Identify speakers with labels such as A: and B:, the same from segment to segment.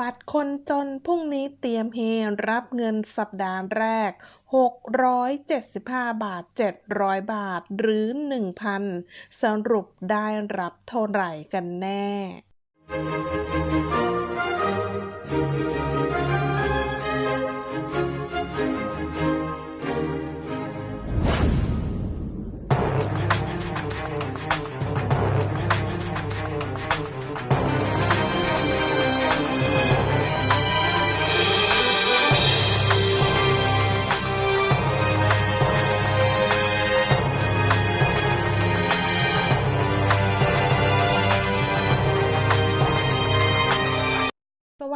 A: บัตรคนจนพรุ่งนี้เตรียมเฮรับเงินสัปดาห์แรก 675 บาท 700 บาท หรือ 1,000 สรุปได้รับเท่าไหร่กันแน่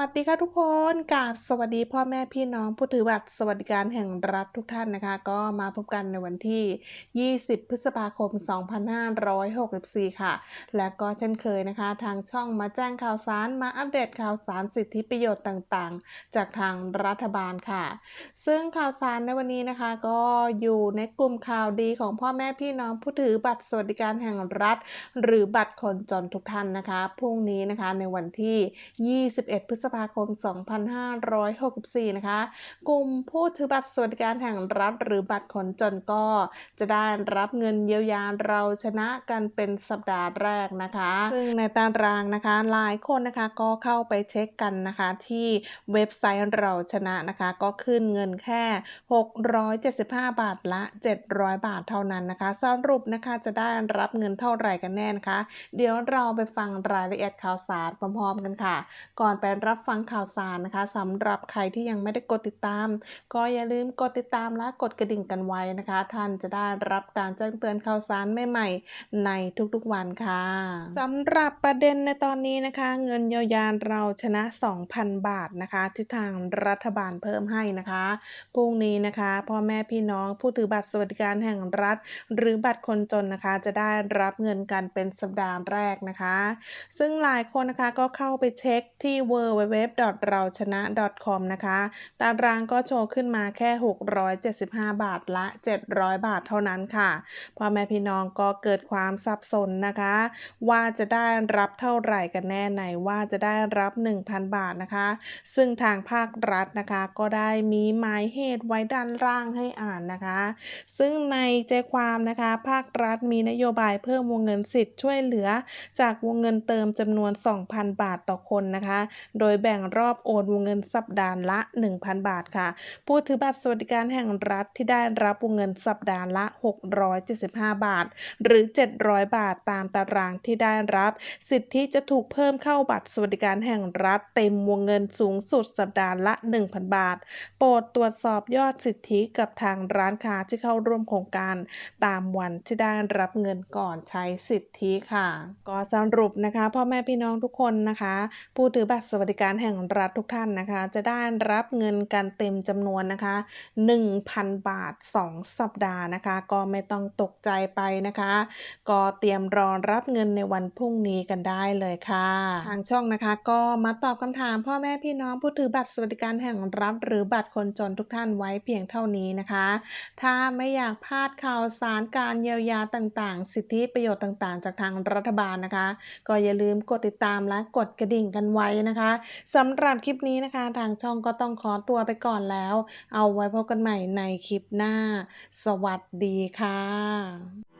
A: วัสดีค่ะทุกคนกราบสวัสดีพ่อแม่พี่น้องผู้ถือบัตรสวัสดิการแห่งรัฐทุกท่านนะคะ ก็มาพบกันในวันที่ 20 พฤษภาคม 2564 ค่ะ และก็เช่นเคยนะคะ ทางช่องมาแจ้งข่าวสารมาอัปเดตข่าวสารสิทธิประโยชน์ต่างๆ จากทางรัฐบาลค่ะ ซึ่งข่าวสารในวันนี้นะคะ ก็อยู่ในกลุ่มข่าวดีของพ่อแม่พี่น้องผู้ถือบัตรสวัสดิการแห่งรัฐ หรือบัตรคนจนทุกท่านนะคะพรุ่งนี้นะคะในวันที่ 21 พฤษภาคม 2564 นะคะ กลุ่มผู้ถือบัตรสวัสดิการแห่งรัฐหรือบัตรคนจนก็ จะได้รับเงินเยียวยาเราชนะกันเป็นสัปดาห์แรกนะคะ ซึ่งในตารางนะคะหลายคนนะคะก็เข้าไปเช็คกันนะคะที่เว็บไซต์เราชนะนะคะ ก็ขึ้นเงินแค่ 675 บาทละ 700 บาทเท่านั้นนะคะ สรุปนะคะจะได้รับเงินเท่าไหร่กันแน่นะคะ เดี๋ยวเราไปฟังรายละเอียดข่าวสารพร้อมๆกันค่ะ ก่อนไปรับฟังข่าวสารนะคะสำหรับใครที่ยังไม่ได้กดติดตาม ก็อย่าลืมกดติดตามและกดกระดิ่งกันไว้นะคะ ท่านจะได้รับการแจ้งเตือนข่าวสารใหม่ๆในทุกๆวันค่ะสำหรับประเด็นในตอนนี้นะคะ เงินเยียวยาเราชนะ 2,000 บาทนะคะที่ทางรัฐบาลเพิ่มให้นะคะพรุ่งนี้นะคะพ่อแม่พี่น้องผู้ถือบัตรสวัสดิการแห่งรัฐ หรือบัตรคนจนนะคะ จะได้รับเงินกันเป็นสัปดาห์แรกนะคะ ซึ่งหลายคนนะคะก็เข้าไปเช็คที่ w w w เราชนะ .com นะคะ ตารางก็โชว์ขึ้นมาแค่ 675 บาทละ 700 บาทเท่านั้นค่ะพ่อแม่พี่น้องก็เกิดความสับสนนะคะ ว่าจะได้รับเท่าไหร่กันแน่ไหนว่าจะได้รับ 1,000 บาทนะคะ ซึ่งทางภาครัฐนะคะก็ได้มีหมายเหตุไว้ด้านล่างให้อ่านนะคะ ซึ่งในใจความนะคะ ภาครัฐมีนโยบายเพิ่มวงเงินสิทธิ์ช่วยเหลือ จากวงเงินเติมจำนวน 2,000 บาทต่อคนนะคะ โดยแบ่งรอบโอนวงเงินสัปดาห์ละ 1,000 บาทค่ะ ผู้ถือบัตรสวัสดิการแห่งรัฐที่ได้รับวงเงินสัปดาห์ละ 675 บาท หรือ 700 บาทตามตารางที่ได้รับ สิทธิจะถูกเพิ่มเข้าบัตรสวัสดิการแห่งรัฐเต็มวงเงินสูงสุดสัปดาห์ละ 1,000 บาท โปรดตรวจสอบยอดสิทธิกับทางร้านค้าที่เข้าร่วมโครงการ ตามวันที่ได้รับเงินก่อนใช้สิทธิค่ะ ก็สรุปนะคะพ่อแม่พี่น้องทุกคนนะคะ ผู้ถือบัตรสวัสดิการการแห่งรัฐทุกท่านนะคะ จะได้รับเงินกันเต็มจำนวนนะคะ 1,000 บาท 2 สัปดาห์นะคะ ก็ไม่ต้องตกใจไปนะคะ ก็เตรียมรอรับเงินในวันพรุ่งนี้กันได้เลยค่ะ ทางช่องนะคะก็มาตอบคำถามพ่อแม่พี่น้องผู้ถือบัตรสวัสดิการแห่งรัฐหรือบัตรคนจนทุกท่านไว้เพียงเท่านี้นะคะ ถ้าไม่อยากพลาดข่าวสารการเยียวยาต่างๆ สิทธิประโยชน์ต่างๆ จากทางรัฐบาลนะคะ ก็อย่าลืมกดติดตามและกดกระดิ่งกันไว้นะคะสำหรับคลิปนี้นะคะ ทางช่องก็ต้องขอตัวไปก่อนแล้ว เอาไว้พบกันใหม่ในคลิปหน้า สวัสดีค่ะ